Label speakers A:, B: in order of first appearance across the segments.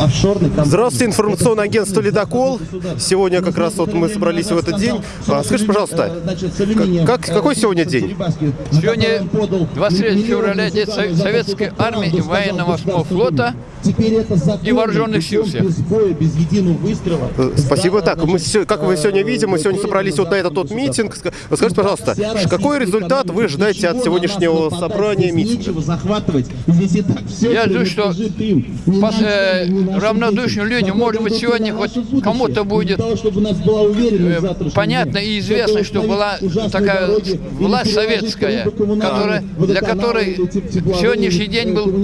A: офшорных компаний.
B: Здравствуйте, информационное агентство «Ледокол». Сегодня как раз вот мы собрались в этот день. А, Скажите, пожалуйста, как, какой сегодня день?
C: Сегодня 23 февраля, день Со- Советской армии и военно-морского флота. И вооруженных сил всех.
A: Без боя, без единого выстрела.
B: Э, Спасибо. Так, мы, се- как вы сегодня видим, мы сегодня собрались вот на этот вот митинг. Ска- Скажите, пожалуйста, какой результат вы ожидаете от сегодняшнего собрания митинга?
A: Захватывать. Здесь и так все
C: Я жду, что пос- э, равнодушным людям, может быть, сегодня хоть кому-то будет,
A: Для того, чтобы у нас была уверенность
C: э, понятно и известно, что была такая
A: дороги
C: власть советская, которая- для которой сегодняшний день
A: э,
C: был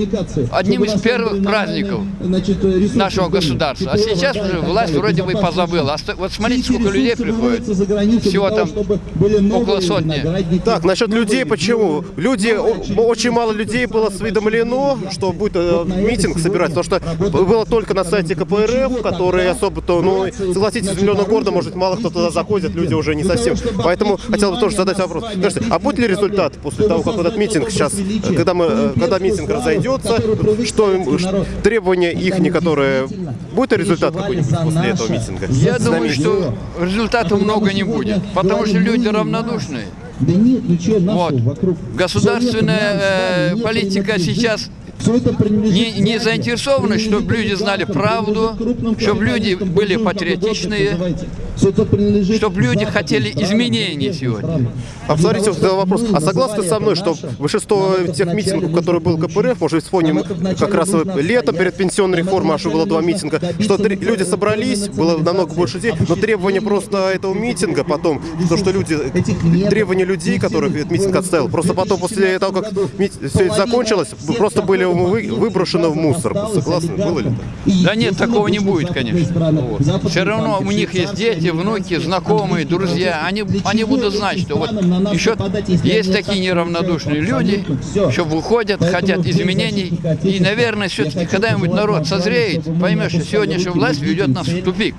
C: одним из первых
A: были
C: праздников
A: значит,
C: нашего государства. А сейчас уже власть вроде бы позабыла. А сто- Вот смотрите, сколько людей приходит. Всего там около сотни.
B: Так, насчет людей почему?
A: виноградники.
B: Люди, о- очень мало людей было осведомлено, что будет э, митинг собирать, потому что было только на сайте КПРФ, который особо-то, ну, согласитесь, миллиона города, может, мало кто туда заходит, люди уже не совсем. Поэтому хотел бы тоже задать вопрос. Скажите, а будет ли результат после того, как этот митинг сейчас, когда, мы, э, когда митинг разойдется, что требования их, которые... Будет результат какой-нибудь после этого митинга?
C: Я думаю, что результата много не будет, потому что люди равнодушные.
A: Да нет, ну что, нашел
C: Вот.
A: вокруг.
C: Государственная э, политика сейчас не, не заинтересованы, чтобы люди знали правду, чтобы люди были патриотичные, чтобы люди хотели изменений сегодня.
B: А посмотрите, вот вопрос. А согласны со мной, что большинство тех митингов, которые был КПРФ, может быть, вспомним как раз летом перед пенсионной реформой, аж было два митинга, что три- люди собрались, было намного больше людей, но требования просто этого митинга потом, то, что люди, требования людей, которых этот митинг отставил, просто потом, после того, как все это закончилось, просто были вы- выброшены в мусор. Согласны? Было ли так?
C: Да нет, такого не будет, конечно. Вот. Все равно у них есть дети, внуки, знакомые, друзья. Они, они будут знать, что вот еще есть такие неравнодушные люди, что выходят, хотят изменений. И, наверное, все-таки когда-нибудь народ созреет, поймет, что сегодняшняя власть ведет нас в тупик.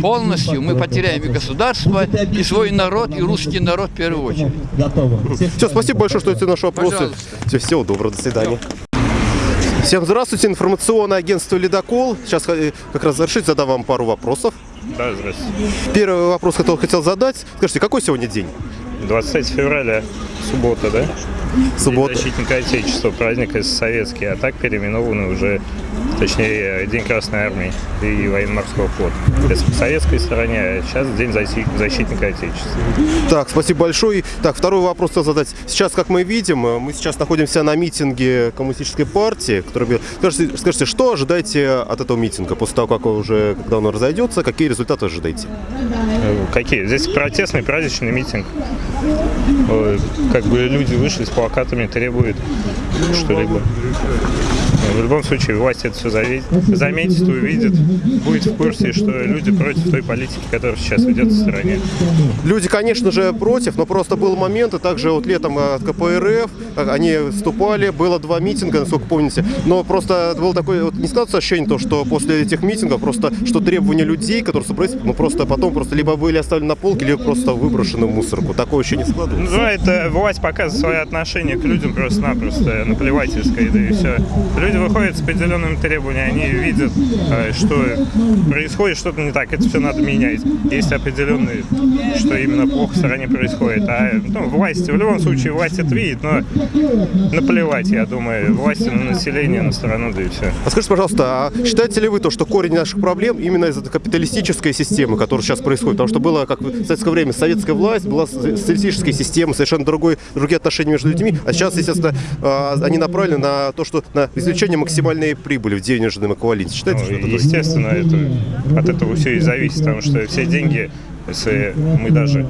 C: Полностью мы потеряем и государство, и свой народ, и русский народ в первую очередь.
A: Готово.
B: Все, спасибо большое, что ответили на наши вопросы. Все, всего доброго, до свидания. Всем здравствуйте, информационное агентство «Ледокол». Сейчас э, как раз завершить, задам вам пару вопросов.
D: Да, здравствуйте.
B: Первый вопрос, который хотел задать. Скажите, какой сегодня день?
D: 23 февраля, суббота, да?
B: Суббота.
D: День защитника Отечества, праздник советский, а так переименованы уже, точнее, День Красной Армии и Военно-Морского флота. Это по советской стороне, а сейчас День защи- защитника Отечества.
B: Так, спасибо большое. Так, второй вопрос хотел задать. Сейчас, как мы видим, э, мы сейчас находимся на митинге коммунистической партии. Который... Скажите, скажите, что ожидаете от этого митинга после того, как он уже, когда он разойдется, какие результаты ожидаете?
D: Э, Какие? Здесь протестный праздничный митинг. Как бы люди вышли с плакатами, требуют что-либо. В любом случае, власть это все заметит, увидит, будет в курсе, что люди против той политики, которая сейчас ведет в стране.
B: Люди, конечно же, против, но просто был момент, и также вот летом э, от КПРФ, э, они выступали, было два митинга, насколько помните, но просто было такое, вот не складывается ощущение, то, что после этих митингов просто, что требования людей, которые собрались, ну просто потом просто либо были оставлены на полке, либо просто выброшены в мусорку. Такое ощущение не складывается.
D: Ну, это власть показывает свое отношение к людям просто-напросто наплевательское, да и все. Люди выходят с определенными требованиями, они видят, э, что происходит что-то не так, это все надо менять. Есть определенные, что именно плохо в стране происходит. А ну, власть, в любом случае, власть это видит, но наплевать, я думаю, власти на население, на страну, да и все.
B: А скажите, пожалуйста, а считаете ли вы то, что корень наших проблем именно из этой капиталистической системы, которая сейчас происходит? Потому что было, как в советское время, советская власть, была социалистическая система, совершенно другой, другие отношения между людьми, а сейчас, естественно, а, они направлены на то, что на извлечение максимальной прибыли в денежном эквиваленте. Считаете, что
D: Ну,
B: это так?
D: естественно, это, от этого все и зависит, потому что все деньги, если мы даже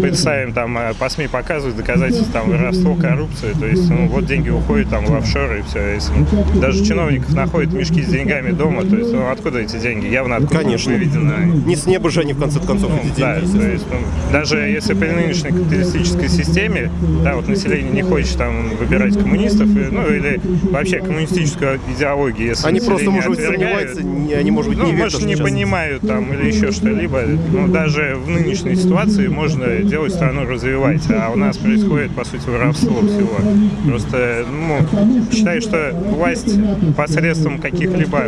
D: представим, там а, по СМИ показывают доказательства там воровства, коррупции, то есть, ну, вот деньги уходят там в офшоры и все. Если даже чиновников находят мешки с деньгами дома, то есть, ну, откуда эти деньги? Явно откуда
B: Конечно.
D: выведены.
B: Не с неба же они, в конце концов,
D: Ну,
B: эти
D: да,
B: деньги.
D: то есть, ну, даже если при нынешней капиталистической системе, да, вот население не хочет там выбирать коммунистов, и, ну, или вообще коммунистическую идеологию, если
B: Они просто, может быть, сомневаются, не- они, может быть,
D: ну,
B: не верят,
D: может, не
B: сейчас-
D: понимают там или еще что-либо. Ну, даже в нынешней ситуации можно делать страну развивать, а у нас происходит, по сути, воровство всего. Просто, ну, считаю, что власть посредством каких-либо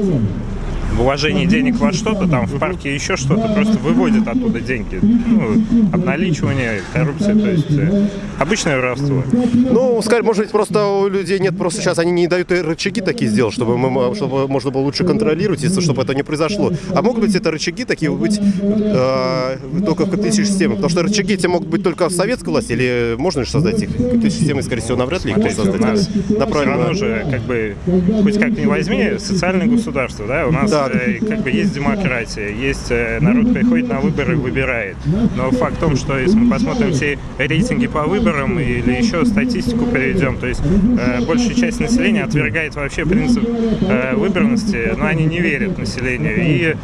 D: вложение денег во что-то, там в парке еще что-то, просто выводят оттуда деньги. Ну, обналичивание, коррупция, то есть э, обычное воровство.
B: Ну, сказать, может быть, просто у людей нет, просто сейчас они не дают рычаги такие сделать, чтобы, мы, чтобы можно было лучше контролировать, если- чтобы это не произошло. А могут быть это рычаги такие быть э, только в капиталистической системе? Потому что рычаги эти могут быть только в советской власти, или можно же создать их? Капиталистической системы, скорее всего, навряд ли их можно
D: Смотрите, у
B: создать.
D: нас все
B: Направлено.
D: равно же, как бы, хоть как ни возьми, социальное государство, да, у нас
B: Да.
D: Э, как бы есть демократия, есть э, народ приходит на выборы и выбирает. Но факт в том, что если мы посмотрим все рейтинги по выборам или еще статистику приведем, то есть э, большая часть населения отвергает вообще принцип э, выборности, но они не верят населению. И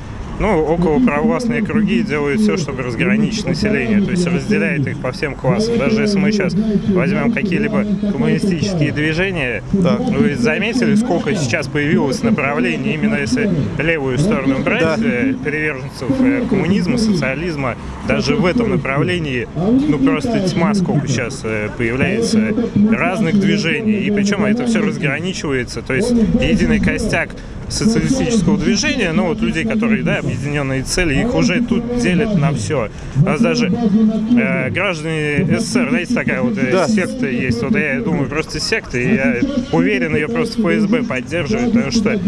D: ну, около провластные круги делают все, чтобы разграничить население, то есть разделяет их по всем классам. Даже если мы сейчас возьмем какие-либо коммунистические движения, вы заметили, сколько сейчас появилось направлений, именно если левую сторону брать,
B: Да.
D: э, приверженцев э, коммунизма, социализма, даже в этом направлении, ну, просто тьма, сколько сейчас э, появляется разных движений, и причем это все разграничивается, то есть единый костяк социалистического движения, ну вот людей, которые, да, объединенные цели, их уже тут делят на все. У нас даже э, граждане СССР, знаете, такая вот э,
B: Да.
D: секта есть, вот я думаю, просто секта, и я уверен, ее просто ФСБ поддерживает, потому что,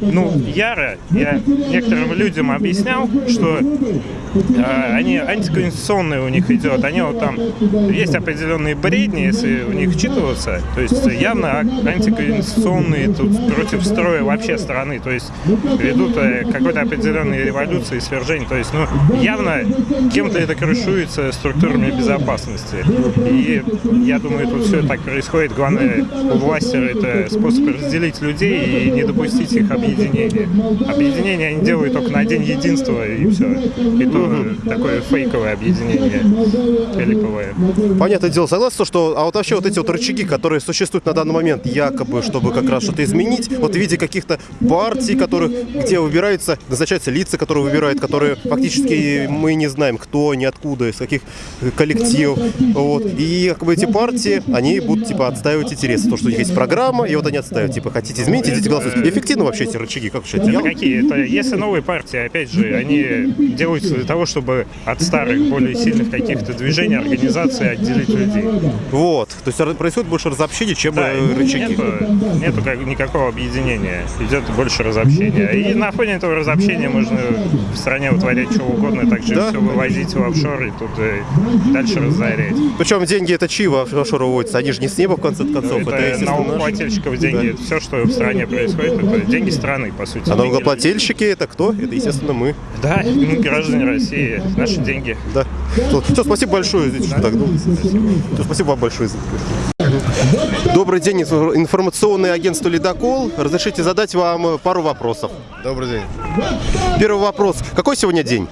D: ну, яро, я некоторым людям объяснял, что э, они антиконституционные у них идет, они вот там, есть определенные бредни, если в них вчитываться, то есть явно антиконституционные тут против строя вообще страны, то есть ведут э, какой-то определенной революции, свержения, то есть, ну, явно кем-то это крышуется структурами безопасности. И я думаю, тут все так происходит. Главное у власти это способ разделить людей и не допустить их объединения. Объединение они делают только на день единства и все. И то такое фейковое объединение, липовое.
B: Понятное дело, согласен, что, а вот вообще вот эти вот рычаги, которые существуют на данный момент, якобы, чтобы как раз что-то изменить, вот в виде каких-то партий, которых, где выбираются, назначаются лица, которые выбирают, которые фактически мы не знаем, кто они, откуда, из каких коллективов, вот, и как бы эти партии, они будут, типа, отстаивать интересы, то, что у них есть программа, и вот они отстаивают, типа, хотите изменить, идите голосовать. Эффективно вообще эти рычаги, как считаете?
D: Это какие? Это если новые партии, опять же, они делаются для того, чтобы от старых, более сильных каких-то движений, организаций отделить людей.
B: Вот, то есть происходит больше разобщения, чем
D: Да,
B: э, рычаги.
D: нету, нету как- никакого объединения, идет больше разобщения. И на фоне этого разобщения можно в стране вытворять что угодно, так же
B: Да.
D: все вывозить в офшор и тут э, дальше разорять.
B: Причем деньги это чьи в офшор выводятся? Они же не с неба, в конце концов. Это,
D: это налогоплательщиков деньги, все, что в стране происходит, это деньги страны, по сути.
B: А налогоплательщики это кто? Это, естественно, мы.
D: Да, ну, граждане России, наши деньги.
B: Да. Все, спасибо большое. Что так долго. Всё, спасибо вам большое. Добрый день, инфо- информационное агентство «Ледокол». Разрешите задать вам пару вопросов.
E: Добрый день.
B: Первый вопрос. Какой сегодня день?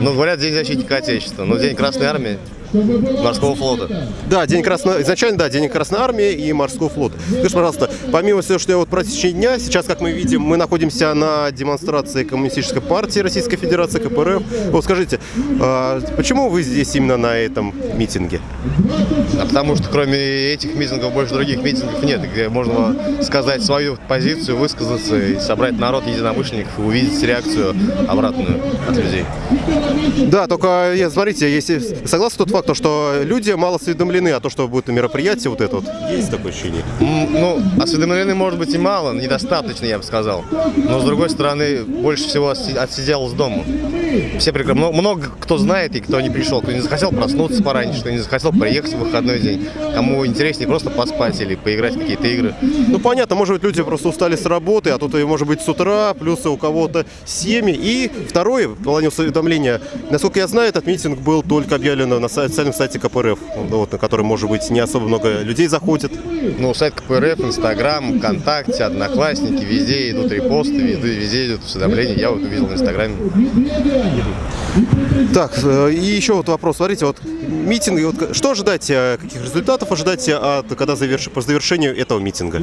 E: Ну, говорят, День защитника Отечества, но День Красной Армии, Морского флота.
B: Да, день Красной... Изначально, да, День Красной Армии и Морского флота. Скажите, пожалуйста, помимо всего, что я вот про течение дня, сейчас, как мы видим, мы находимся на демонстрации Коммунистической партии Российской Федерации, КПРФ. Вот скажите, а почему вы здесь именно на этом митинге?
E: А потому что кроме этих митингов больше других митингов нет, где можно сказать свою позицию, высказаться и собрать народ единомышленников и увидеть реакцию обратную от людей.
B: Да, только я, смотрите, если согласны тот факт, то, что люди мало осведомлены о том, что будет мероприятие вот это вот. Есть такое ощущение?
E: Ну, осведомлены может быть и мало, недостаточно, я бы сказал. Но с другой стороны, больше всего отси- отсидел с дома. Все прекрасно. Много, много кто знает и кто не пришел, кто не захотел проснуться пораньше, кто не захотел приехать в выходной день. Кому интереснее просто поспать или поиграть в какие-то игры.
B: Ну, понятно, может быть, люди просто устали с работы, а тут, может быть, с утра, плюс у кого-то семьи. И второе, в плане усведомления, насколько я знаю, этот митинг был только объявлен на официальном сайте КПРФ, вот, на котором, может быть, не особо много людей заходит.
E: Ну, сайт КПРФ, Инстаграм, ВКонтакте, Одноклассники, везде идут репосты, везде, везде идут уведомления. Я вот увидел в Инстаграме.
B: Так, э, и еще вот вопрос. Смотрите, вот митинг, вот что ожидать, э, каких результатов ожидать от, когда заверши, по завершению этого митинга?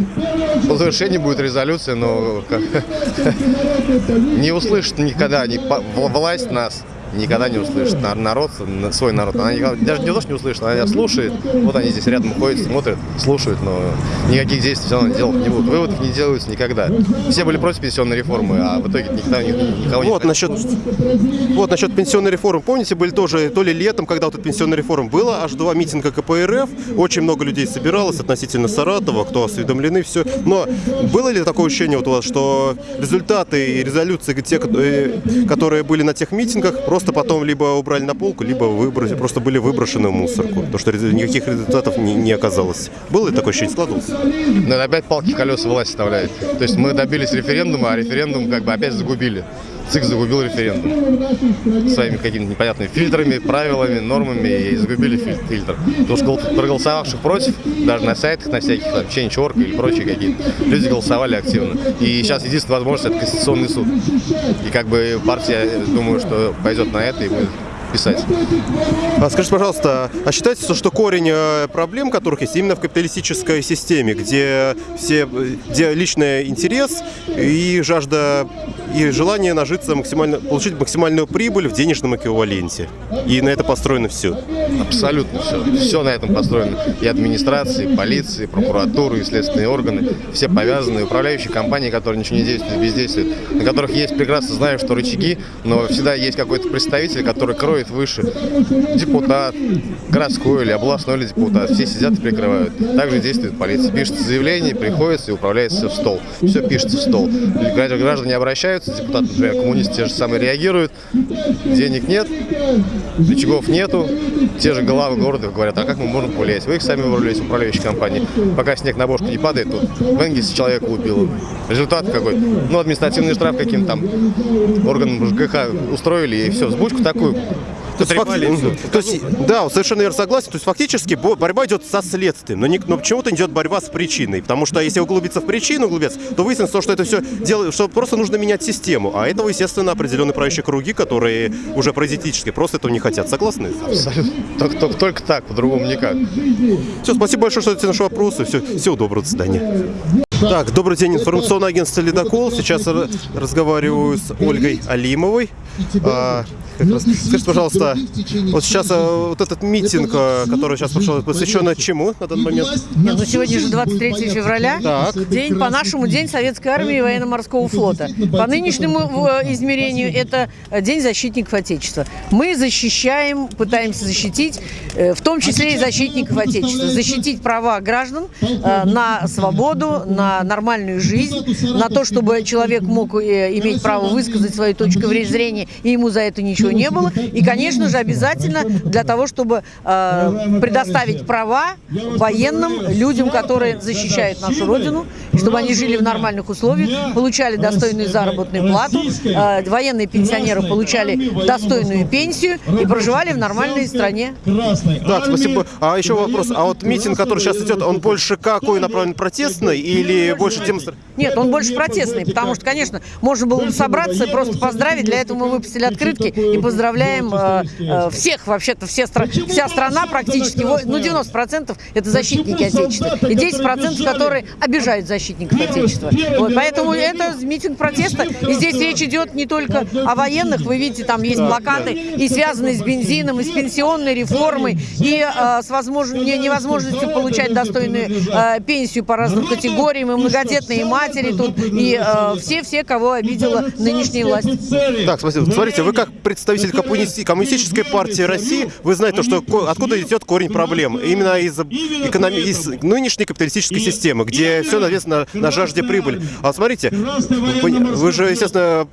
E: По завершении будет резолюция, но не услышит никогда в- власть нас, никогда не услышит. На- Народ, на- свой народ, она никогда- даже не то, что не услышит, она слушает. Вот они здесь рядом ходят, смотрят, слушают, но никаких действий все равно делать не будут. Выводов не делаются никогда. Все были против пенсионной реформы, а в итоге никто ни- никого не
B: Вот насчет, вот насчет пенсионной реформы. Помните, были тоже то ли летом, когда вот эта пенсионная реформа была, аж два митинга КПРФ, очень много людей собиралось относительно Саратова, кто осведомлены, все. Но было ли такое ощущение вот у вас, что результаты и резолюции, те, э, которые были на тех митингах, просто потом либо убрали на полку, либо выбросили, просто были выброшены в мусорку, потому что никаких результатов не, не оказалось. Было такое ощущение? Складывалось?
E: Это опять палки в колеса власть вставляет. То есть мы добились референдума, а референдум как бы опять загубили. ЦИК загубил референдум своими какими-то непонятными фильтрами, правилами, нормами и загубили филь- фильтр. Потому что гол- проголосовавших против, даже на сайтах, на всяких там Change.org или прочие какие-то, люди голосовали активно. И сейчас единственная возможность это Конституционный суд. И как бы партия, думаю, что пойдет на это и будет писать.
B: А скажите, пожалуйста, а считается, что корень э, проблем, которых есть именно в капиталистической системе, где все, где личный интерес и жажда и желание нажиться максимально, получить максимальную прибыль в денежном эквиваленте. И на это построено все.
E: Абсолютно все. Все на этом построено. И администрации, и полиции, и прокуратуры, и следственные органы. Все повязаны. И управляющие компании, которые ничего не действуют, бездействуют. На которых есть прекрасно знаю, что рычаги, но всегда есть какой-то представитель, который кроет выше. Депутат, городской или областной или депутат. Все сидят и прикрывают. Также действует полиция. Пишется заявление, приходится и управляется в стол. Все пишется в стол. Граждане обращаются, депутаты, например, коммунисты те же самые реагируют. Денег нет, рычагов нету. Те же главы города говорят, а как мы можем повлиять? Вы их сами выбрались, управляющие компании. Пока снег на бошку не падает, тут в Энгельсе человека убило. Результат какой? Ну, административный штраф каким-то там органам ЖКХ устроили, и все, взбучку такую.
B: То есть. Мгм. То есть, да, совершенно верно согласен. То есть фактически бо- борьба идет со следствием, но, не- но почему-то идет борьба с причиной. Потому что если углубиться в причину, углубиться, то выяснится, что это все делает, что просто нужно менять систему. А этого, естественно, определенные правящие круги, которые уже паразитические, просто этого не хотят. Согласны?
E: Абсолютно. Только, только- только так, по-другому никак.
B: Все, спасибо большое, что ответили на наши вопросы. Все, всего доброго, до свидания. Так, добрый день, информационное агентство «Ледокол». Сейчас разговариваю с Ольгой Алимовой. А, как раз- Скажите, пожалуйста, вот сейчас а, вот этот митинг, а, который сейчас прошел, посвящен чему на данный момент?
F: Нет, ну сегодня же 23 февраля,
B: Так.
F: день по нашему день Советской армии и военно-морского флота. По нынешнему э, измерению это э, День защитников Отечества. Мы защищаем, пытаемся защитить, э, в том числе и защитников Отечества, защитить права граждан э, на свободу, на нормальную жизнь, на то, чтобы человек мог э, иметь право высказать свою точку зрения, и ему за это ничего не было. И, конечно же, обязательно для того, чтобы э, предоставить права военным, людям, которые защищают нашу Родину, чтобы они жили в нормальных условиях, получали достойную заработную плату, э, военные пенсионеры получали достойную пенсию и проживали в нормальной стране.
B: Так, спасибо. А еще вопрос. А вот митинг, который сейчас идет, он больше какой направлен протестный или больше демонстративный?
F: Нет, он больше протестный, потому что, конечно, можно было бы собраться и просто поздравить. Для этого мы выпустили открытки и поздравляем э, э, всех, вообще-то все стра- вся страна практически, ну 90% это защитники Отечества, и 10% которые обижают защитников Отечества. Вот, поэтому это митинг протеста, и здесь речь идет не только о военных, вы видите, там есть плакаты, и связанные с бензином, и с пенсионной реформой, и э, с возможно- не- невозможностью получать достойную э, пенсию по разным категориям, и многодетные матери тут, и э, все-все, кого обидела нынешняя власть.
B: Так, спасибо. Смотрите, вы как представитель коммунисти- коммунистической партии России, вы знаете, что ко- откуда идет корень проблем. Именно из, экономи- из нынешней капиталистической системы, где все навесено на жажде прибыли. А смотрите, вы, вы же, естественно,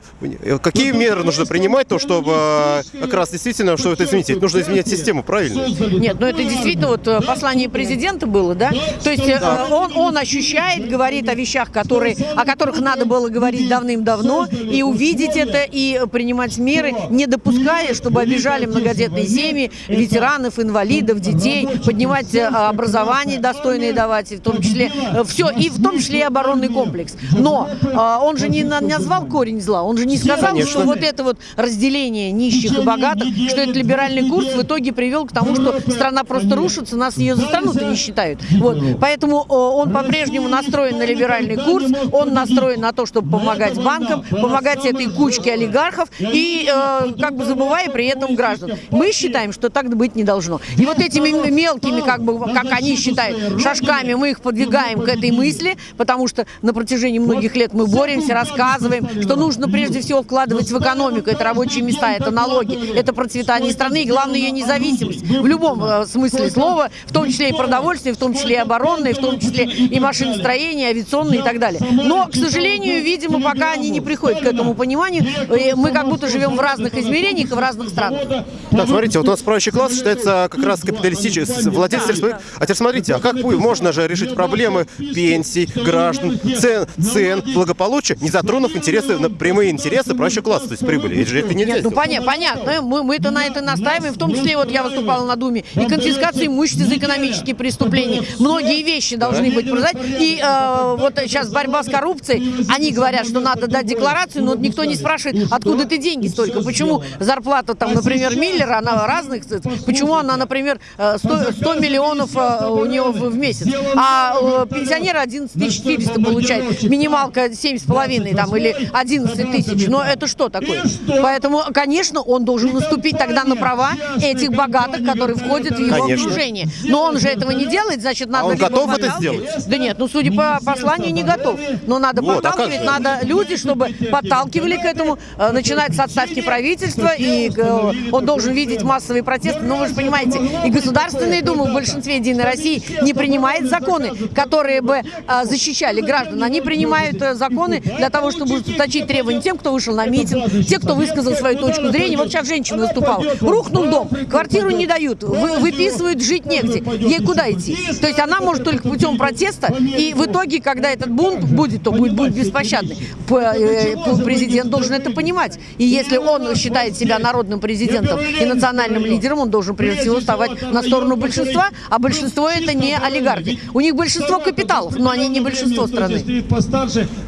B: какие меры нужно принимать, то, чтобы э, как раз действительно что это изменить? Нужно изменять систему, правильно?
F: Нет, ну это действительно вот э, послание президента было, да? То есть э, он, он ощущает, говорит о вещах, которые, о которых надо было говорить давным-давно, и увидеть это, и принимать меры, не допуская, чтобы обижали многодетные семьи, ветеранов, инвалидов, детей, поднимать э, образование достойное давать, в том числе все, и в том числе и оборонный комплекс. Но э, он же не на- назвал корень зла, он же не сказал,
B: Конечно.
F: что вот это вот разделение нищих и богатых, что это либеральный курс в итоге привел к тому, что страна просто рушится, нас ее за страну-то не считают. Вот. Поэтому э, он по-прежнему настроен на либеральный курс, он настроен на то, чтобы помогать банкам, помогать этой кучке олигархов. И, э, как как бы забывая при этом граждан. Мы считаем, что так быть не должно. И вот этими мелкими, как бы, как они считают, шажками мы их подвигаем к этой мысли, потому что на протяжении многих лет мы боремся, рассказываем, что нужно прежде всего вкладывать в экономику. Это рабочие места, это налоги, это процветание страны и, главное, ее независимость. В любом э, смысле слова, в том числе и продовольствие, в том числе и оборонное, в том числе и машиностроение, авиационное и так далее. Но, к сожалению, видимо, пока они не приходят к этому пониманию, э, мы как будто живем в разных измерениях и в разных странах.
B: Так, смотрите, вот у нас правящий класс считается как раз капиталистический, владелец сельского- А теперь смотрите, а как можно же решить проблемы пенсий, граждан, цен, цен, благополучия, не затронув интересы, на- прямые интересы правящего класса, то есть прибыли? Ведь же это нельзя
F: Нет, ну
B: сделать.
F: поня- понятно, мы, мы-то на это настаиваем, в том числе вот я выступала на Думе, и конфискация имущества за экономические преступления. Многие вещи должны быть продать. И э, вот сейчас борьба с коррупцией, они говорят, что надо дать декларацию, но никто не спрашивает, откуда ты деньги столько, почему зарплата там, например, Миллера, она разных, цифр, почему она, например, э, 100, 100 миллионов э, у него в, месяц, а пенсионер 11 400 получает, минималка 7,5 там или 11 тысяч, но это что такое? Поэтому, конечно, он должен наступить тогда на права этих богатых, которые входят в его
B: Конечно.
F: окружение. Но он же этого не делает, значит, надо...
B: А он готов это
F: подталкивать-
B: сделать?
F: Да нет, ну, судя по посланию, не готов. Но надо
B: Вот, а
F: подталкивать,
B: же?
F: надо люди, чтобы подталкивали к этому, э, начинать с отставки правительства, и э, он должен видеть массовые протесты. Но вы же понимаете, и Государственная Дума в большинстве Единой России не принимает законы, которые бы э, защищали граждан. Они принимают э, законы для того, чтобы ужесточить требования тем, кто вышел на митинг, те, кто высказал свою точку зрения. Вот сейчас женщина выступала. Рухнул дом, квартиру не дают, вы- выписывают, жить негде. Ей куда идти? То есть она может только путем протеста, и в итоге, когда этот бунт будет, то будет бунт беспощадный. Э, Президент должен это понимать. И если он считает себя народным президентом и национальным лидером, он должен прежде всего вставать на сторону большинства, а большинство это не олигархи. У них большинство капиталов, но они не большинство страны.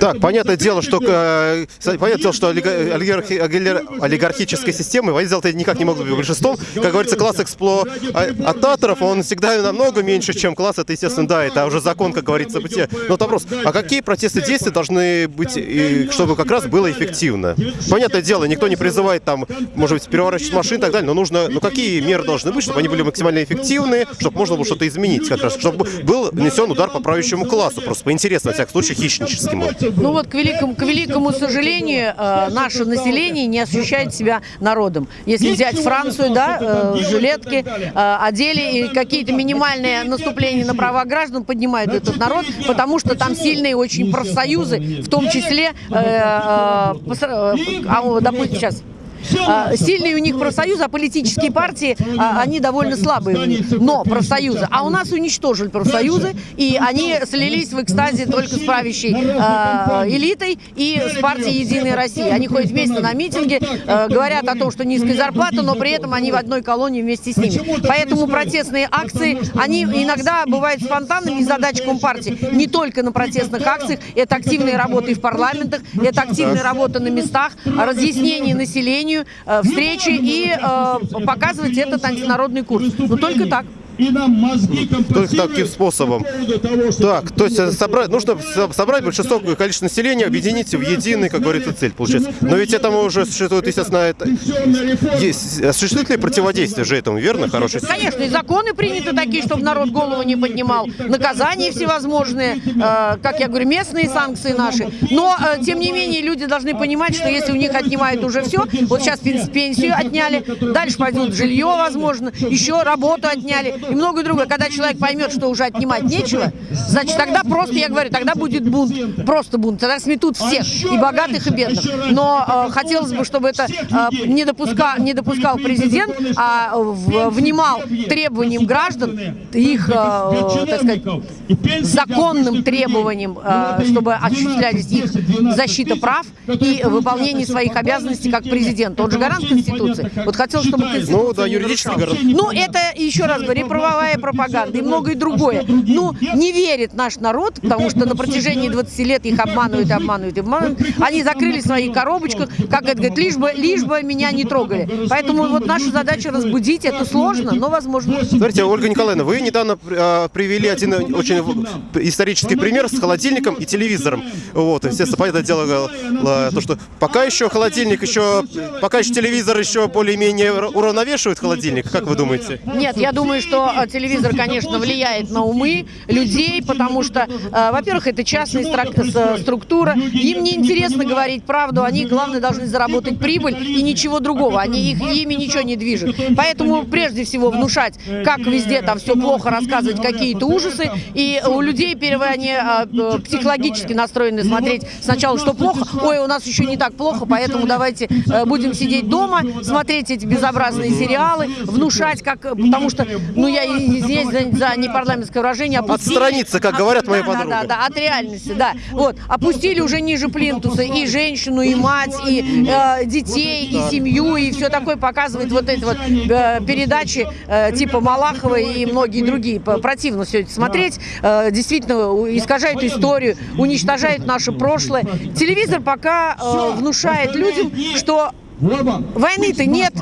B: Так, понятное дело, что э, понятное дело, что олига- олигархи- олиgar- олигархическая система, понятное дело, это никак не могут быть большинством. Как говорится, класс эксплуататоров, он всегда намного меньше, чем класс, это, естественно, да, это уже закон, как говорится, бытия. Но вот вопрос, а какие протесты действия должны быть, и чтобы как раз было эффективно? Понятное дело, никто не призывает там, может быть, переворачивать машины и так далее, но нужно, ну какие меры должны быть, чтобы они были максимально эффективны, чтобы можно было что-то изменить, как раз, чтобы был нанесен удар по правящему классу, просто поинтересно, во всяком случае, хищническому.
F: Ну вот, к великому, к великому сожалению, э, наше население не ощущает себя народом. Если взять Францию, да, э, жилетки э, одели, и какие-то минимальные наступления на права граждан поднимают этот народ, потому что там сильные очень профсоюзы, в том числе, э, э, а, допустим, сейчас Сильные у них профсоюзы, а политические партии, а, они довольно слабые. Но профсоюзы. А у нас уничтожили профсоюзы, и они слились в экстазе только с правящей а, элитой и с партией «Единая Россия». Они ходят вместе на митинги, а, говорят о том, что низкая зарплата, но при этом они в одной колонии вместе с ними. Поэтому протестные акции, они иногда бывают спонтанными из задач Компартии. Не только на протестных акциях, это активная работа и в парламентах, это активная работа на местах, разъяснение населению, э, встречи и э, показывать этот антинародный курс. Но только так.
A: И нам мозги
B: Только таким способом. Так, то есть э, собрать, нужно со- собрать большинство количество населения, объединить в единый, как говорится, цель, получается. Но ведь этому уже существует, естественно, это... Есть, э, существует ли противодействие же этому, верно, хороший?
F: Конечно, и законы приняты такие, чтобы народ голову не поднимал, наказания всевозможные, э, как я говорю, местные санкции наши. Но, э, тем не менее, люди должны понимать, что если у них отнимают уже все, вот сейчас пен- пенсию отняли, дальше пойдут жилье, возможно, еще работу отняли и многое другое. Когда человек поймет, что уже отнимать нечего, значит, тогда просто, я говорю, тогда будет бунт, просто бунт, тогда сметут всех, и богатых, и бедных. Но э, хотелось бы, чтобы это э, не, допуска, не допускал президент, а в- внимал требованиям граждан, их, э, так сказать, законным требованиям, э, чтобы осуществлялись их защита прав и выполнение своих обязанностей как президент. Он же гарант Конституции. Вот хотел, чтобы Конституция
B: Ну да, юридически гарант.
F: Ну, это, еще раз говорю, правовая пропаганда, и многое другое. Ну, не верит наш народ, потому что на протяжении 20 лет их обманывают, обманывают, обманывают. Они закрыли в своих коробочках, как это говорит, лишь бы, лишь бы меня не трогали. Поэтому вот наша задача разбудить, это сложно, но возможно.
B: Смотрите, Ольга Николаевна, вы недавно э, привели один очень исторический пример с холодильником и телевизором. Вот, естественно, понятное дело, э, то, что пока еще холодильник еще, пока еще телевизор еще более-менее уравновешивает холодильник, как вы думаете?
F: Нет, я думаю, что э, телевизор, конечно, влияет на умы людей, потому что, э, во-первых, это частная с- структура, им не интересно говорить правду, они, главное, должны заработать прибыль и ничего другого, они их, ими ничего не движет. Поэтому, прежде всего, внушать, как везде там все плохо, рассказывать какие-то ужасы, и у людей первое, они э, э, психологически настроены смотреть сначала, что плохо, ой, у нас еще не так плохо, поэтому давайте э, будем сидеть дома, смотреть эти безобразные сериалы, внушать, как, потому что, ну, я и- извиняюсь за, за непарламентское выражение, опустили-
B: Отстраниться, как говорят мои
F: да, да,
B: подруги.
F: Да, да, от реальности, да. Вот, опустили уже ниже плинтуса и женщину, и мать, и э, детей, и семью, и все такое показывает вот эти вот э, передачи э, типа Малахова и многие другие. Противно все это смотреть. Э, действительно, искажает историю, уничтожает наше прошлое. Телевизор пока э, внушает людям, что войны-то нет.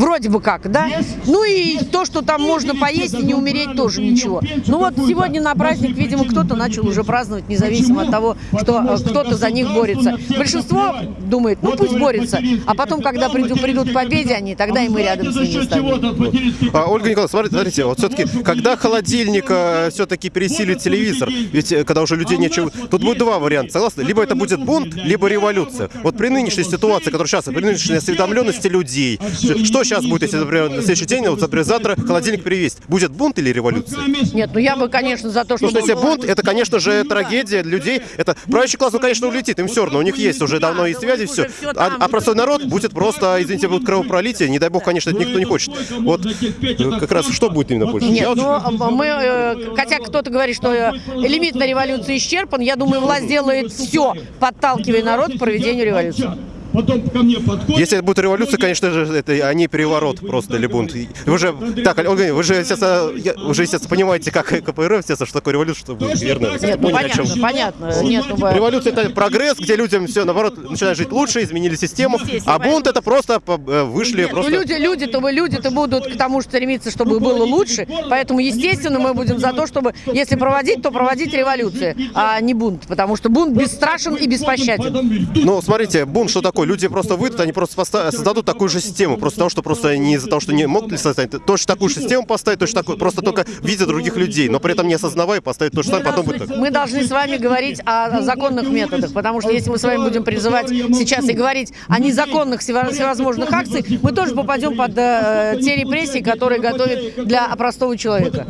F: Вроде бы как, да? Ну и то, что там можно поесть и не умереть, тоже ничего. Ну вот сегодня на праздник, видимо, кто-то начал уже праздновать, независимо от того, что э, кто-то за них борется. Большинство думает, ну пусть борется, а потом, когда придут, придут к победе они, тогда и мы рядом с ними станем.
B: А, Ольга Николаевна, смотрите, смотрите, вот все-таки, когда холодильник все-таки пересилит телевизор, ведь э, когда уже людей нечего, тут будет два варианта, согласны? Либо это будет бунт, либо революция. Вот при нынешней ситуации, которая сейчас, при нынешней осведомленности людей, что сейчас будет, если, например, на следующий день, вот, например, завтра холодильник перевесить? Будет бунт или революция?
F: Нет, ну я бы, конечно, за то,
B: Потому
F: чтобы...
B: что если бунт, это, конечно же, трагедия для людей. Это правящий класс, ну, конечно, улетит, им все равно, у них есть уже давно и связи, все. А, а простой народ будет просто, извините, будет кровопролитие. Не дай бог, конечно, это никто не хочет. Вот э, как раз что будет именно больше?
F: Нет, ну мы, э, хотя кто-то говорит, что э, лимит на революцию исчерпан, я думаю, власть делает все, подталкивая народ к проведению революции.
A: Потом ко мне подходит.
B: Если это будет революция, конечно же, это а не переворот просто или бунт. Вы же, так, Ольга, Ильинична, вы же, естественно, я- вы же, естественно, понимаете, как КПРФ, естественно, что такое революция, что будет, верно?
F: Нет, ну
B: Поняли, о чем?
F: понятно, понятно. Нет, ну,
B: Революция это прогресс, где людям все наоборот начинают жить лучше, изменили систему, а бунт это просто э, вышли
F: Нет, ну
B: просто.
F: люди, люди-то, вы- люди-то будут к тому стремиться, чтобы было лучше, поэтому, естественно, мы будем за то, чтобы, если проводить, то проводить революцию, а не бунт, потому что бунт бесстрашен и беспощаден.
B: Ну, смотрите, бунт что такое? Люди просто выйдут, они просто создадут такую же систему, просто потому что просто не из-за того, что не могут ли создать, точно такую же систему поставить, точно такую, просто только видя других людей, но при этом не осознавая, поставить то же самое, потом будет так.
F: Мы должны с вами говорить о законных методах, потому что если мы с вами будем призывать сейчас и говорить о незаконных всево- всевозможных акциях, мы тоже попадем под э, те репрессии, которые готовят для простого человека.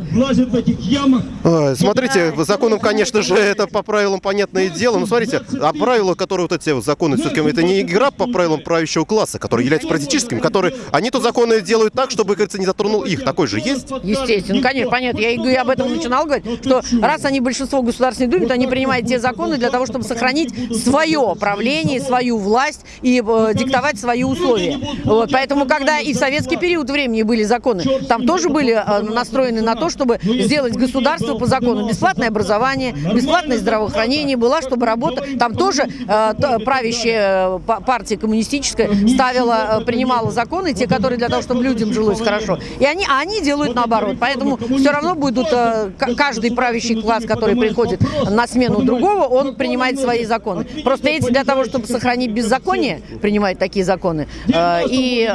B: Ой, Смотрите, по законам, конечно же, это по правилам понятное дело. Но смотрите, а правила, которые вот эти вот законы, все-таки это не игра по правилам правящего класса, которые являются политическими, которые они тут законы делают так, чтобы, как говорится, не затронул их. Такой же есть?
F: Естественно, конечно, понятно. Я и говорю, об этом начинал говорить, что раз они большинство в Государственной Думе, то они принимают те законы для того, чтобы сохранить свое правление, свою власть и э, диктовать свои условия. Вот, поэтому, когда и в советский период времени были законы, там тоже были э, настроены на то, чтобы сделать государство по закону. Бесплатное образование, бесплатное здравоохранение была, чтобы работа... Там тоже э, па- партия коммунистическая ставила, э, принимала законы, те, которые для того, чтобы людям жилось хорошо. И они, а они делают наоборот. Поэтому все равно будут э, каждый правящий класс, который приходит на смену другого, он принимает свои законы. Просто эти для того, чтобы сохранить беззаконие, принимают такие законы. Э, И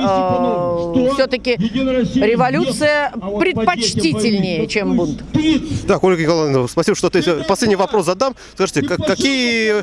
F: все-таки революция предпочтительнее, чем бунт.
B: Так, Ольга Николаевна, спасибо, что ты... Последний вопрос задам. Скажите, как- какие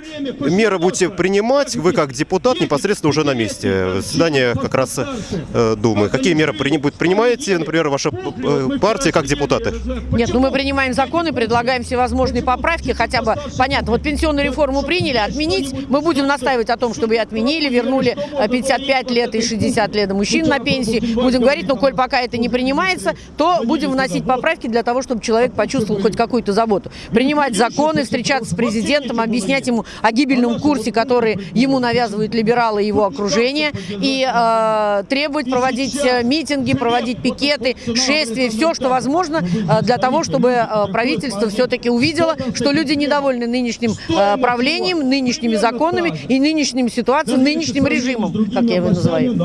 B: меры будете принимать вы как депутат непосредственно уже на месте? Заседание как раз э, Думы. Какие меры при- будет- принимаете, например, ваша э, партия как депутаты?
F: Нет, ну мы принимаем законы, предлагаем всевозможные поправки, хотя бы, понятно, вот пенсионную реформу приняли, отменить, мы будем настаивать о том, чтобы ее отменили, вернули э, 55 лет и 60 лет мужчин на пенсии, будем говорить, ну, коль пока это не принимается, то будем вносить поправки для того, чтобы человек почувствовал хоть какую-то заботу. Принимать законы, встречаться с президентом, объяснять ему о гибельном курсе, который ему навязывают либералы, либералы и его окружение, и э, требовать проводить э, митинги, проводить пикеты, шествия, все, что возможно э, для того, чтобы э, правительство все-таки увидело, что люди недовольны нынешним э, правлением, нынешними законами и нынешним ситуацией, нынешним режимом, как я его называю.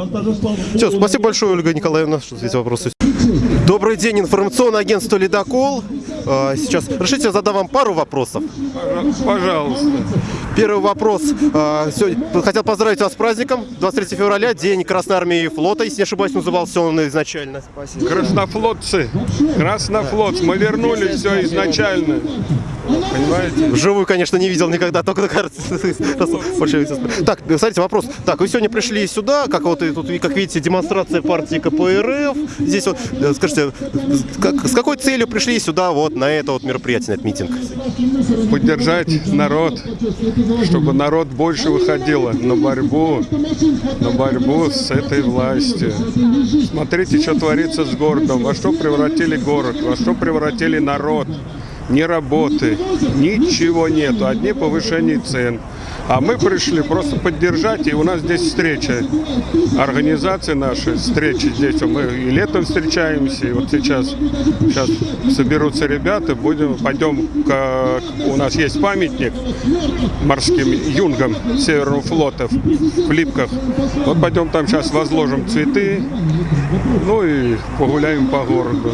B: Все, спасибо большое, Ольга Николаевна, что здесь вопросы. Добрый день, информационное агентство «Ледокол». Сейчас, разрешите, я задам вам пару вопросов.
G: Пожалуйста.
B: Первый вопрос. А, сегодня Хотел поздравить вас с праздником. 23 февраля, День Красной Армии и флота, если не ошибаюсь, назывался он изначально.
G: Краснофлотцы. Краснофлот. Мы вернули все изначально. Понимаете?
B: Вживую, конечно, не видел никогда, только на карте. Так, смотрите, вопрос. Так, вы сегодня пришли сюда, как вот и тут, как видите, демонстрация партии КПРФ. Здесь вот, э, скажите, с какой целью пришли сюда вот на это вот мероприятие, на этот митинг?
G: Поддержать народ, чтобы народ больше выходил на борьбу, на борьбу с этой властью. Смотрите, что творится с городом, во что превратили город, во что превратили народ. Ни работы, ничего нету, одни повышения цен. А мы пришли просто поддержать, и у нас здесь встреча. Организации наши, встречи здесь. Мы и летом встречаемся, и вот сейчас, сейчас соберутся ребята, будем, пойдем, к, у нас есть памятник морским юнгам Северного флота в, Липках. Вот пойдем там сейчас возложим цветы, ну и погуляем по городу.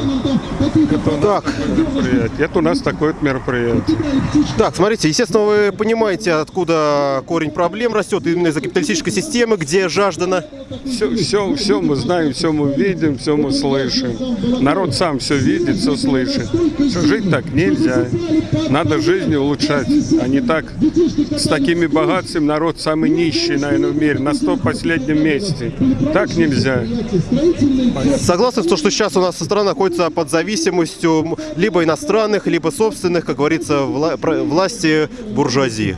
G: Это у нас
B: Так.
G: Это у нас такое вот мероприятие.
B: Так, смотрите, естественно, вы понимаете, откуда корень проблем растет именно из-за капиталистической системы, где жаждана.
G: Все, все, все мы знаем, все мы видим, все мы слышим. Народ сам все видит, все слышит. Что жить так нельзя. Надо жизнь улучшать, а не так. С такими богатствами народ самый нищий, наверное, в мире, на сто последнем месте. Так нельзя.
B: Согласны с том, что сейчас у нас страна находится под зависимостью либо иностранных, либо собственных, как говорится, вла- власти буржуазии.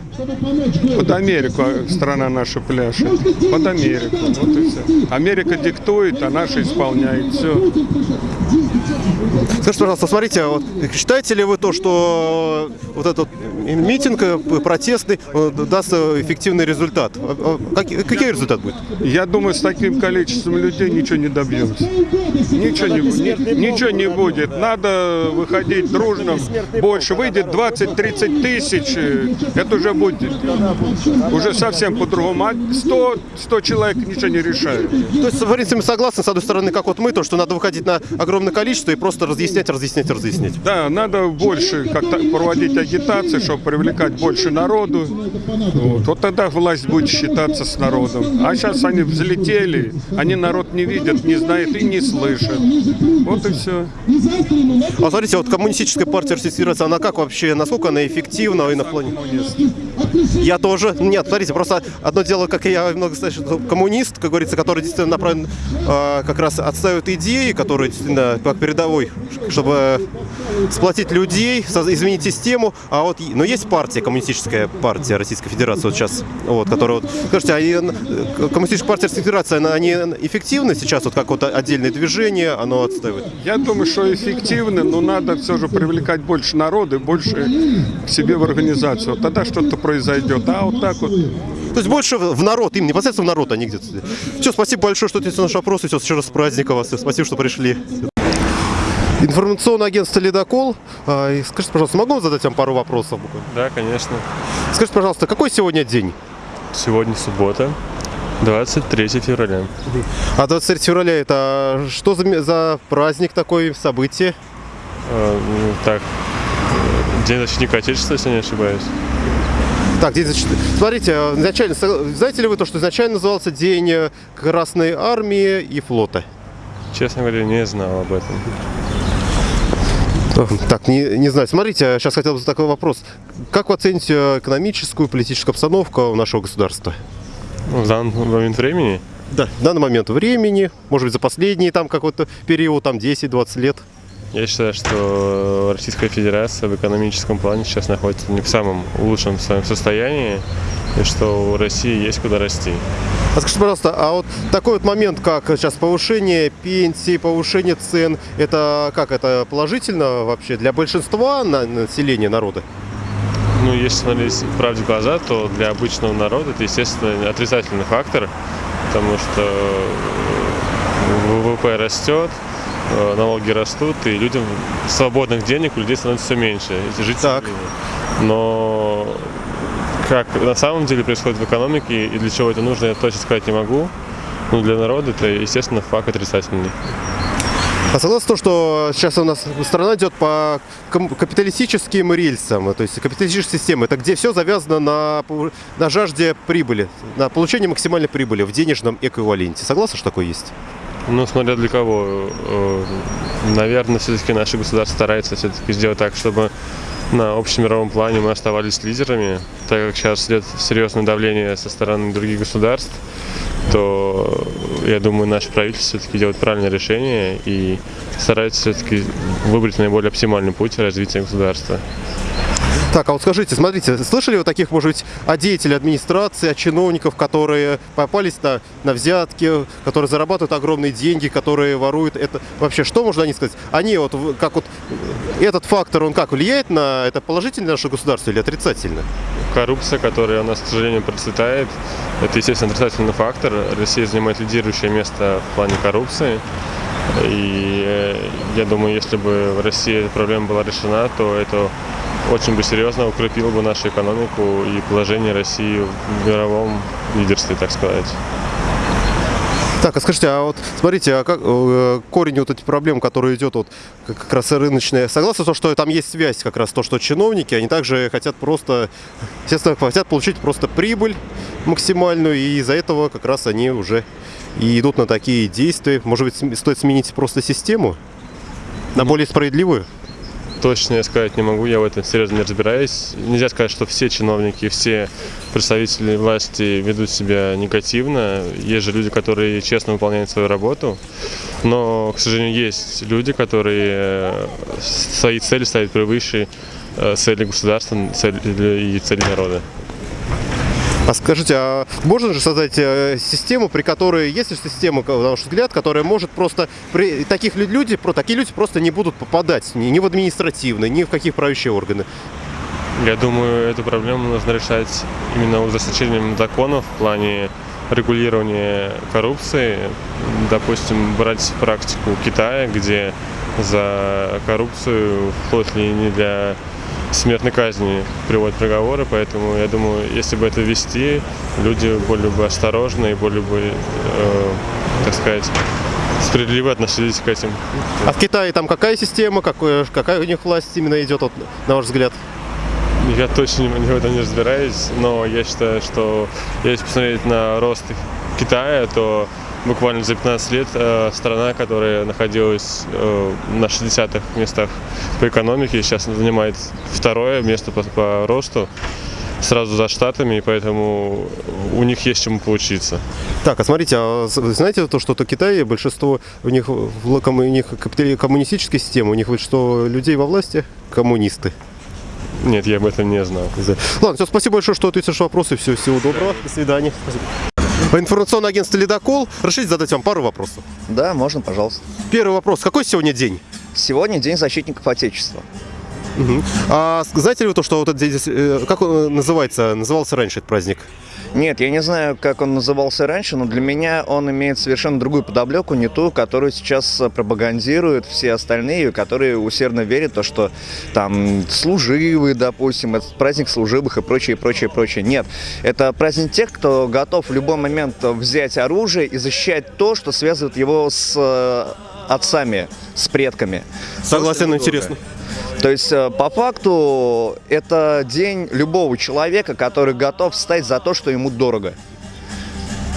G: Под Америку страна наша пляшет. Под Америку. Вот и все. Америка диктует, а наша исполняет. Все.
B: Скажите, пожалуйста, смотрите, вот, считаете ли вы то, что вот этот митинг э, протестный э, даст э, эффективный результат? А, а, какой результат будет?
G: Я думаю, с таким количеством людей ничего не добьемся. Ничего не, ничего не будет. Надо выходить дружно. Больше выйдет 20-30 тысяч. Это уже будет уже совсем по-другому. А 100, 100 человек ничего не решает.
B: То есть, в принципе, согласны, с одной стороны, как вот мы, то, что надо выходить на огромное количество и просто разъяснять, разъяснять, разъяснять.
G: Да, надо больше как-то проводить агитации, чтобы привлекать больше народу. Вот. тогда власть будет считаться с народом. А сейчас они взлетели, они народ не видят, не знают и не слышат. Вот и все.
B: А смотрите, вот коммунистическая партия Российской Федерации, она как вообще, насколько она эффективна и на плане? Я тоже. Нет, смотрите, просто одно дело, как я много слышу, коммунист, как говорится, который действительно направлен э, как раз отстаивает идеи, которые действительно как передовой, чтобы сплотить людей, изменить систему. А вот, но есть партия, коммунистическая партия Российской Федерации вот сейчас, вот, которая вот, скажите, а и, э, коммунистическая партия Российской Федерации, она, они эффективны сейчас, вот как вот отдельное движение, оно отстаивает?
G: Я думаю, что эффективно, но надо все же привлекать больше народа больше к себе в организацию. Вот Тогда что-то произойдет. А вот так вот
B: То есть больше в народ, им непосредственно в народ они где-то. Все, спасибо большое, что ответили на наши вопросы. Все, еще раз с праздником вас. Спасибо, что пришли. Информационное агентство «Ледокол». А, Скажите, пожалуйста, могу задать вам пару вопросов?
H: Да, конечно.
B: Скажите, пожалуйста, какой сегодня день?
H: Сегодня суббота, 23 февраля.
B: А 23 февраля это что за, за праздник такой, событие?
H: Э, м, Так, э, День защитника Отечества, если не ошибаюсь.
B: Так, день защиты. Смотрите, э, изначально, знаете ли вы то, что изначально назывался День э, Красной Армии и флота?
H: Честно говоря, не знал об этом.
B: Так, не, не знаю. Смотрите, сейчас хотел бы задать такой вопрос. Как вы оцените э, экономическую, политическую обстановку нашего государства?
H: В данный момент времени
B: Да. В данный момент времени, может быть, за последний там какой-то период, там 10-20 лет.
H: Я считаю, что Российская Федерация в экономическом плане сейчас находится не в самом лучшем своем состоянии, и что у России есть куда расти.
B: А скажите, пожалуйста, а вот такой вот момент, как сейчас повышение пенсий, повышение цен, это как, это положительно вообще для большинства на- населения народа?
H: ну, если смотреть правде в глаза, то для обычного народа это, естественно, отрицательный фактор, потому что ВВП растет, налоги растут, и людям свободных денег у людей становится все меньше. Эти жить
B: Так.
H: Но как на самом деле происходит в экономике и для чего это нужно, я точно сказать не могу. Но для народа это, естественно, факт отрицательный.
B: А согласен с том, что сейчас у нас страна идет по капиталистическим рельсам, то есть капиталистическая система, это где все завязано на, на жажде прибыли, на получении максимальной прибыли в денежном эквиваленте. Согласен, что такое есть?
H: Ну, смотря для кого. Э, Наверное, все-таки наше государство старается все-таки сделать так, чтобы на общемировом плане мы оставались лидерами, так как сейчас идет серьезное давление со стороны других государств, то я думаю, наше правительство все-таки делает правильное решение и старается все-таки выбрать наиболее оптимальный путь развития государства.
B: Так, а вот скажите, смотрите, слышали вы таких, может быть, о деятелей администрации, о чиновников, которые попались на, на взятки, которые зарабатывают огромные деньги, которые воруют это? Вообще, что можно о них сказать? Они вот, как вот, этот фактор, он как, влияет на это положительно наше государство или отрицательно?
H: Коррупция, которая у нас, к сожалению, процветает, это, естественно, отрицательный фактор. Россия занимает лидирующее место в плане коррупции. И э, я думаю, если бы в России эта проблема была решена, то это очень бы серьезно укрепило бы нашу экономику и положение России в мировом лидерстве, так сказать.
B: Так, а скажите, а вот смотрите, а как э, корень вот этих проблем, которые идет вот как раз и рыночная, согласны то, что там есть связь как раз то, что чиновники, они также хотят просто, естественно, хотят получить просто прибыль максимальную, и из-за этого как раз они уже и идут на такие действия. Может быть, стоит сменить просто систему на более справедливую?
H: Точно я сказать не могу, я в этом серьезно не разбираюсь. Нельзя сказать, что все чиновники, все представители власти ведут себя негативно. Есть же люди, которые честно выполняют свою работу. Но, к сожалению, есть люди, которые э, свои цели ставят превыше э, цели государства цели- и цели народа.
B: А скажите, а можно же создать э, систему, при которой есть ли система, на ваш взгляд, которая может просто при таких лю- люди, про такие люди просто не будут попадать ни, ни в административные, ни в какие правящие органы?
H: Я думаю, эту проблему нужно решать именно ужесточением законов в плане регулирования коррупции. Допустим, брать практику Китая, где за коррупцию вплоть ли не для смертной казни приводят приговоры, поэтому я думаю, если бы это вести, люди более бы осторожны и более бы, э, так сказать, справедливо относились к этим
B: А в Китае там какая система, какое- какая у них власть именно идет, вот, на ваш взгляд?
H: Я точно в этом не разбираюсь, но я считаю, что если посмотреть на рост Китая, то буквально за 15 лет э, страна, которая находилась э, на 60-х местах по экономике, сейчас занимает второе место по, по росту сразу за Штатами, и поэтому у них есть чему поучиться.
B: Так, а смотрите, а знаете то, что то Китай, большинство у них, у них коммунистическая система, у них большинство людей во власти коммунисты.
H: Нет, я об этом не знал.
B: Ладно, все, спасибо большое, что ответишь вопросы. Все, всего доброго. До свидания. Информационное агентство «Ледокол». Разрешите задать вам пару вопросов.
I: Да, можно, пожалуйста.
B: Первый вопрос. Какой сегодня день?
I: Сегодня День защитников Отечества.
B: А с- знаете ли вы то, что вот этот день, э, как он э, называется, назывался раньше этот праздник?
I: Нет, я не знаю, как он назывался раньше, но для меня он имеет совершенно другую подоплеку, не ту, которую сейчас э, пропагандируют все остальные, которые усердно верят в то, что там служивые, допустим, это праздник служивых и прочее, прочее, прочее. Нет, это праздник тех, кто готов в любой момент взять оружие и защищать то, что связывает его с э, отцами, с предками.
B: Согласен, интересно.
I: То есть, э, по факту, это день любого человека, который готов встать за то, что ему дорого.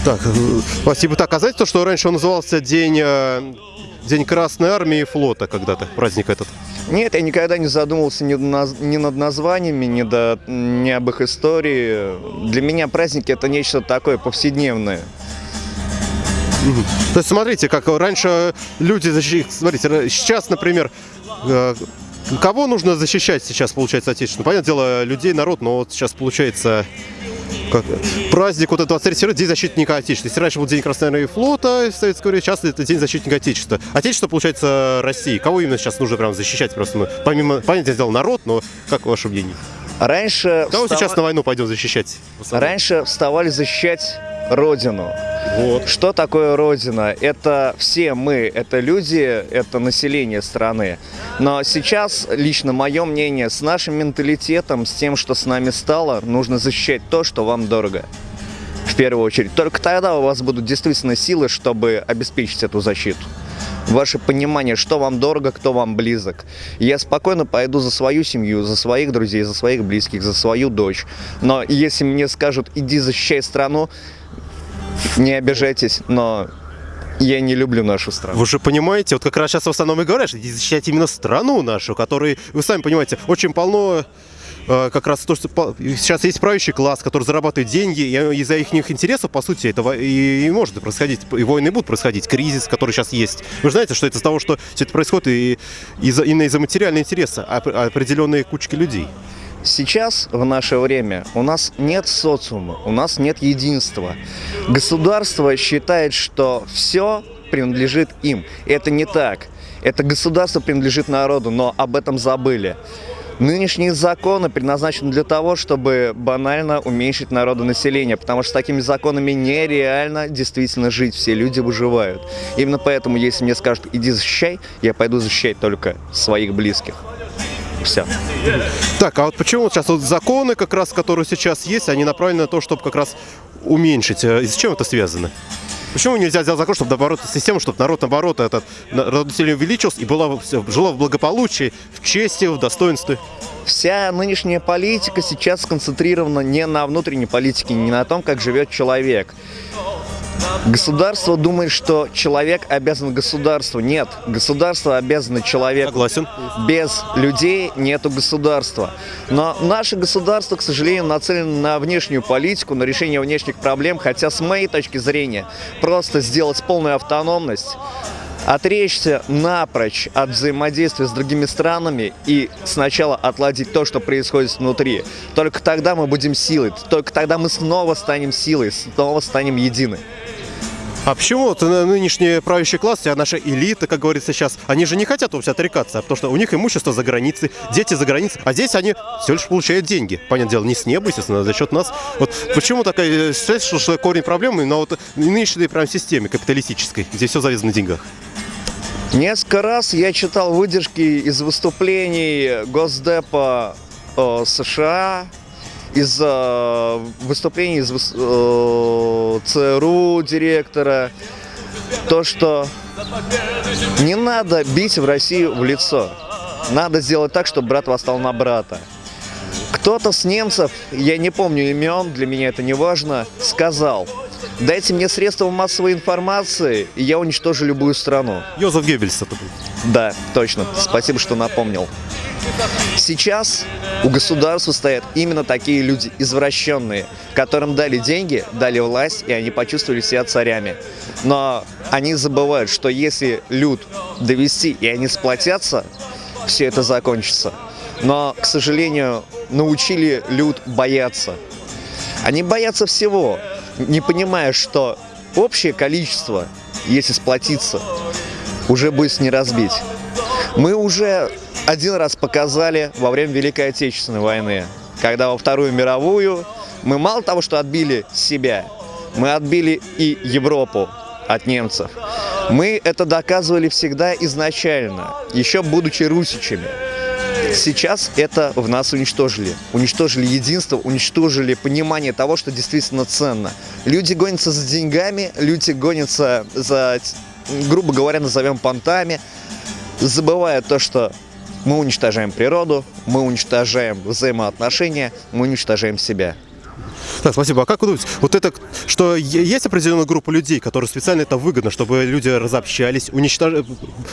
B: Так, э, спасибо. Так, а знаете то, что раньше он назывался День, э, День Красной Армии и флота когда-то, праздник этот?
I: Нет, я никогда не задумывался ни, ни над названиями, ни, до, ни об их истории. Для меня праздники это нечто такое повседневное.
B: То есть смотрите, как раньше люди смотрите, сейчас, например, кого нужно защищать сейчас, получается, отечественную? Понятное дело, людей, народ, но вот сейчас получается как, праздник вот этот 23 февраля, День защитника Отечества. Если раньше был День Красной Армии флота в советское время, сейчас это День защитника Отечества. Отечество, получается, России. Кого именно сейчас нужно прям защищать просто? Ну, помимо, понятное дело, народ, но как ваше мнение?
I: Раньше,
B: Кого
I: встава-
B: сейчас на войну пойдет защищать?
I: Раньше вставали защищать Родину.
B: Вот.
I: Что такое Родина? Это все мы, это люди, это население страны. Но сейчас, лично мое мнение, с нашим менталитетом, с тем, что с нами стало, нужно защищать то, что вам дорого. В первую очередь. Только тогда у вас будут действительно силы, чтобы обеспечить эту защиту. Ваше понимание, что вам дорого, кто вам близок. Я спокойно пойду за свою семью, за своих друзей, за своих близких, за свою дочь. Но если мне скажут, иди защищай страну, не обижайтесь, но я не люблю нашу страну.
B: Вы же понимаете, вот как раз сейчас в основном и говорят, что защищать именно страну нашу, которой, вы сами понимаете, очень полно э, как раз то, что по- сейчас есть правящий класс, который зарабатывает деньги, и из-за их интересов, по сути, это и, и может происходить, и войны будут происходить, кризис, который сейчас есть. Вы же знаете, что это из-за того, что все это происходит и из-за, именно из-за материального интереса оп- определенной кучки людей.
I: Сейчас, в наше время, у нас нет социума, у нас нет единства. Государство считает, что все принадлежит им. Это не так. Это государство принадлежит народу, но об этом забыли. Нынешние законы предназначены для того, чтобы банально уменьшить народонаселение, потому что с такими законами нереально действительно жить, все люди выживают. Именно поэтому, если мне скажут, иди защищай, я пойду защищать только своих близких. Все.
B: Так, а вот почему вот сейчас вот законы, как раз, которые сейчас есть, они направлены на то, чтобы как раз уменьшить? И с чем это связано? Почему нельзя сделать закон, чтобы наоборот систему, чтобы народ наоборот этот население увеличился и была, жило в благополучии, в чести, в достоинстве?
I: Вся нынешняя политика сейчас сконцентрирована не на внутренней политике, не на том, как живет человек. Государство думает, что человек обязан государству. Нет, государство обязано человеку.
B: Согласен.
I: Без людей нету государства. Но наше государство, к сожалению, нацелено на внешнюю политику, на решение внешних проблем, хотя с моей точки зрения просто сделать полную автономность, отречься напрочь от взаимодействия с другими странами и сначала отладить то, что происходит внутри. Только тогда мы будем силой, только тогда мы снова станем силой, снова станем едины.
B: А почему вот нынешний правящий класс, вся наша элита, как говорится сейчас, они же не хотят вовсе отрекаться, потому что у них имущество за границей, дети за границей, а здесь они все лишь получают деньги. Понятное дело, не с неба, естественно, а за счет нас. Вот почему такая, э, считаете, что корень проблемы на вот нынешней прям системе капиталистической, где все завязано на деньгах?
I: Несколько раз я читал выдержки из выступлений Госдепа э, США, из э, выступлений из э, ЦРУ директора, то, что не надо бить в Россию в лицо. Надо сделать так, чтобы брат восстал на брата. Кто-то с немцев, я не помню имен, для меня это не важно, сказал, дайте мне средства массовой информации, и я уничтожу любую страну.
B: Йозеф Геббельс это был.
I: Да, точно. Спасибо, что напомнил. Сейчас у государства стоят именно такие люди, извращенные, которым дали деньги, дали власть, и они почувствовали себя царями. Но они забывают, что если люд довести, и они сплотятся, все это закончится. Но, к сожалению, научили люд бояться. Они боятся всего, не понимая, что общее количество, если сплотиться, уже будет не разбить. Мы уже один раз показали во время Великой Отечественной войны, когда во Вторую мировую мы мало того, что отбили себя, мы отбили и Европу от немцев. Мы это доказывали всегда изначально, еще будучи русичами. Сейчас это в нас уничтожили. Уничтожили единство, уничтожили понимание того, что действительно ценно. Люди гонятся за деньгами, люди гонятся за, грубо говоря, назовем понтами, забывая то, что мы уничтожаем природу, мы уничтожаем взаимоотношения, мы уничтожаем себя.
B: Так, спасибо. А как вы думаете, вот это, что есть определенная группа людей, которые специально это выгодно, чтобы люди разобщались, уничтожали,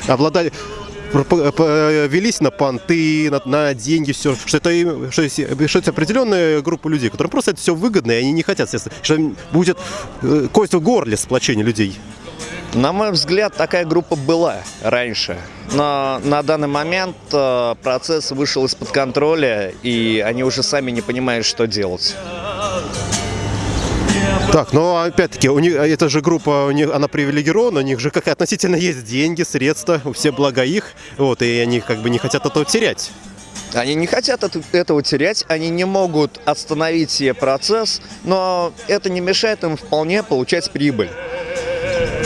B: обладали, велись на понты, на, на деньги, все, что это, им- что, что это определенная группа людей, которым просто это все выгодно, и они не хотят, естественно, что будет э, кость в горле сплочение людей.
I: На мой взгляд, такая группа была раньше. Но на данный момент э, процесс вышел из-под контроля, и они уже сами не понимают, что делать.
B: Так, но опять-таки, у них, эта же группа, у них, она привилегирована, у них же как относительно есть деньги, средства, все блага их, вот, и они как бы не хотят этого терять.
I: Они не хотят это- этого терять, они не могут остановить себе процесс, но это не мешает им вполне получать прибыль.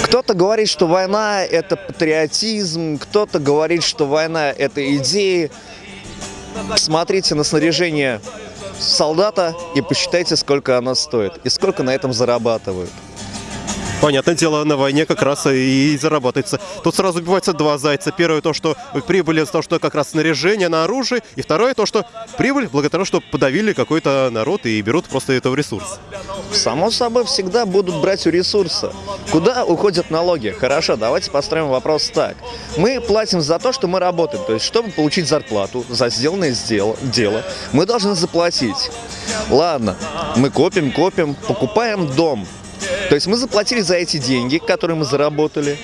I: Кто-то говорит, что война – это патриотизм, кто-то говорит, что война – это идеи. Смотрите на снаряжение солдата и посчитайте, сколько оно стоит и сколько на этом зарабатывают.
B: Понятное дело, на войне как раз и зарабатывается. Тут сразу убивается два зайца. Первое то, что прибыль из того, что как раз снаряжение на оружие. И второе то, что прибыль благодаря тому, что подавили какой-то народ и берут просто это в ресурс.
I: Само собой, всегда будут брать у ресурса. Куда уходят налоги? Хорошо, давайте построим вопрос так. Мы платим за то, что мы работаем. То есть, чтобы получить зарплату за сделанное сдел- дело, мы должны заплатить. Ладно, мы копим, копим, покупаем дом. То есть мы заплатили за эти деньги, которые мы заработали.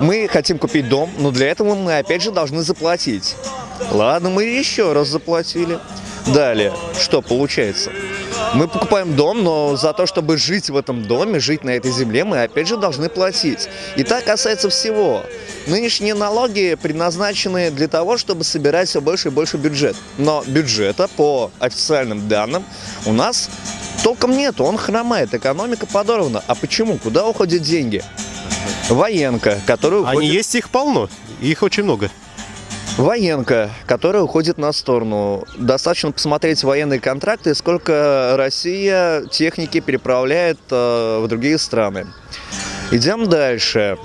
I: Мы хотим купить дом, но для этого мы опять же должны заплатить. Ладно, мы еще раз заплатили. Далее, что получается? Мы покупаем дом, но за то, чтобы жить в этом доме, жить на этой земле, мы опять же должны платить. И так касается всего. Нынешние налоги предназначены для того, чтобы собирать все больше и больше бюджет. Но бюджета, по официальным данным, у нас толком нету, он хромает, экономика подорвана. А почему? Куда уходят деньги? Военка, которая уходит...
B: Они есть, их полно. Их очень много.
I: Военка, которая уходит на сторону. Достаточно посмотреть военные контракты, сколько Россия техники переправляет э, в другие страны. Идем дальше.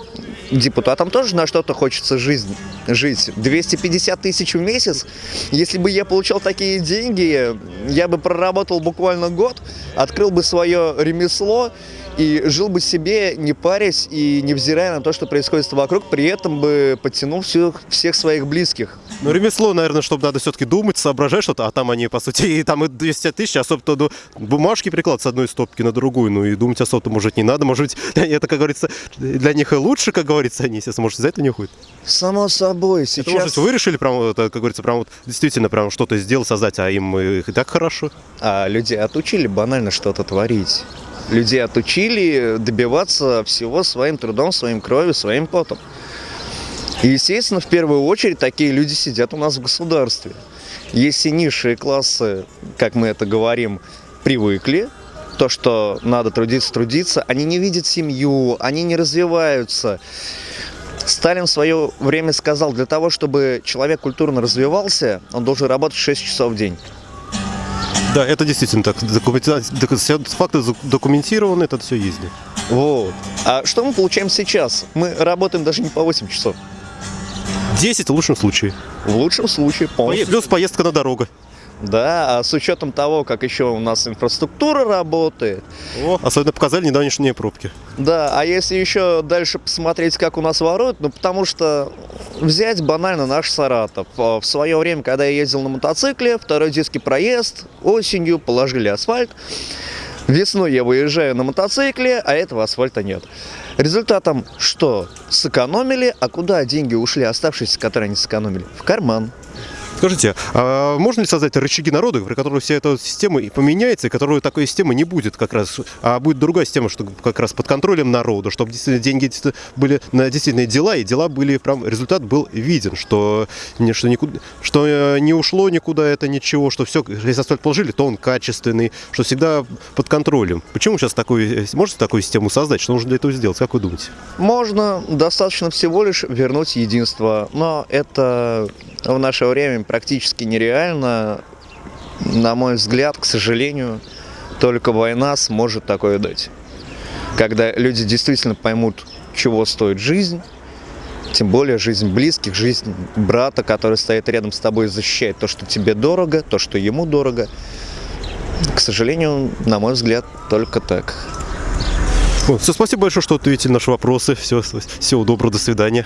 I: Депутатам тоже на что-то хочется жизнь, жить. 250 тысяч в месяц. Если бы я получал такие деньги, я бы проработал буквально год, открыл бы свое ремесло и жил бы себе, не парясь и невзирая на то, что происходит вокруг, при этом бы подтянул всех, всех своих близких.
B: Ну, ремесло, наверное, чтобы надо все-таки думать, соображать что-то, а там они, по сути, и там и 200 тысяч, особо-то ну, бумажки приклад с одной стопки на другую, ну и думать особо-то, может, не надо, может быть, это, как говорится, для них и лучше, как говорится, они, естественно, может, за это не уходят.
I: Само собой,
B: Это,
I: сейчас...
B: может быть, вы решили прям, это, как говорится, прям вот действительно прям что-то сделать, создать, а им и так хорошо.
I: А людей отучили банально что-то творить. Людей отучили добиваться всего своим трудом, своим кровью, своим потом. И, естественно, в первую очередь такие люди сидят у нас в государстве. Если низшие классы, как мы это говорим, привыкли, то, что надо трудиться, трудиться, они не видят семью, они не развиваются. Сталин в свое время сказал, для того, чтобы человек культурно развивался, он должен работать 6 часов в день.
B: Да, это действительно так. Документа... Факты документированы, это все да.
I: Вот. А что мы получаем сейчас? Мы работаем даже не по 8 часов.
B: 10 в лучшем случае.
I: В лучшем случае полностью.
B: Плюс поездка на дорогу.
I: Да, а с учетом того, как еще у нас инфраструктура работает.
B: О, особенно показали недавнешние пробки.
I: Да, а если еще дальше посмотреть, как у нас воруют, ну потому что взять банально наш Саратов. А, В свое время, когда я ездил на мотоцикле, второй детский проезд, осенью положили асфальт. Весной я выезжаю на мотоцикле, а этого асфальта нет. Результатом что? Сэкономили, а куда деньги ушли, оставшиеся, которые они сэкономили? В карман.
B: Скажите, а можно ли создать рычаги народа, при которых вся эта система и поменяется, и которой такой системы не будет как раз, а будет другая система, что как раз под контролем народа, чтобы действительно деньги действительно были на действительные дела, и дела были прям, результат был виден, что, что, никуда, что э, не ушло никуда это ничего, что все, если асфальт положили, то он качественный, что всегда под контролем. Почему сейчас такой, можете такую систему создать, что нужно для этого сделать, как вы думаете?
I: Можно. Достаточно всего лишь вернуть единство, но это в наше время практически нереально. На мой взгляд, к сожалению, только война сможет такое дать. Когда люди действительно поймут, чего стоит жизнь, тем более жизнь близких, жизнь брата, который стоит рядом с тобой и защищает то, что тебе дорого, то, что ему дорого. К сожалению, на мой взгляд, только так.
B: все, спасибо большое, что ответили на наши вопросы. Все, всего доброго, до свидания.